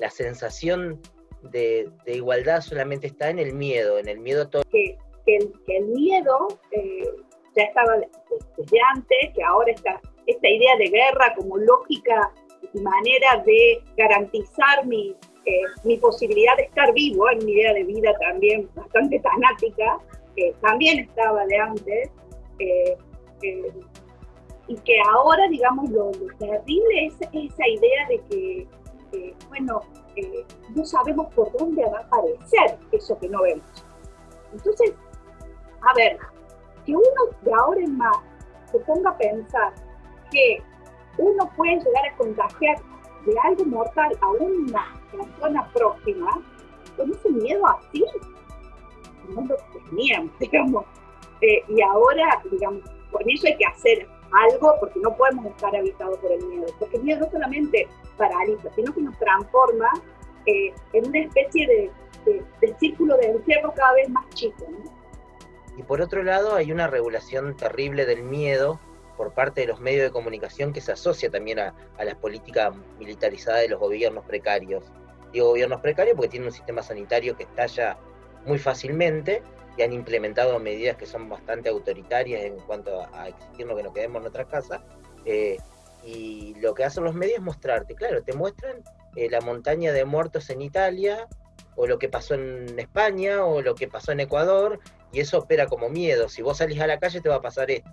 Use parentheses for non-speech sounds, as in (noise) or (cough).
la sensación de, igualdad solamente está en el miedo, en el miedo todo. Que, el, miedo eh, ya estaba desde antes, que ahora esta idea de guerra como lógica y manera de garantizar mi, eh, mi posibilidad de estar vivo, en mi idea de vida también bastante fanática, que también estaba de antes, eh, y que ahora, digamos, lo, terrible es esa idea de que, bueno, eh, no sabemos por dónde va a aparecer eso que no vemos. Entonces, a ver, que uno de ahora en más se ponga a pensar que uno puede llegar a contagiar de algo mortal a una persona próxima, con ese miedo así, no lo teníamos, (laughs) digamos. Eh, y ahora, digamos, con eso hay que hacer algo porque no podemos estar habitados por el miedo, porque el miedo no solamente paraliza, sino que nos transforma eh, en una especie de, círculo de encierro cada vez más chico. Y por otro lado hay una regulación terrible del miedo por parte de los medios de comunicación que se asocia también a, a la política militarizada de los gobiernos precarios. Digo gobiernos precarios porque tienen un sistema sanitario que estalla muy fácilmente y han implementado medidas que son bastante autoritarias en cuanto a, exigirnos que nos quedemos en nuestras casas. Eh, y lo que hacen los medios es mostrarte, claro, te muestran eh, la montaña de muertos en Italia, o lo que pasó en España, o lo que pasó en Ecuador, y eso opera como miedo. Si vos salís a la calle te va a pasar esto.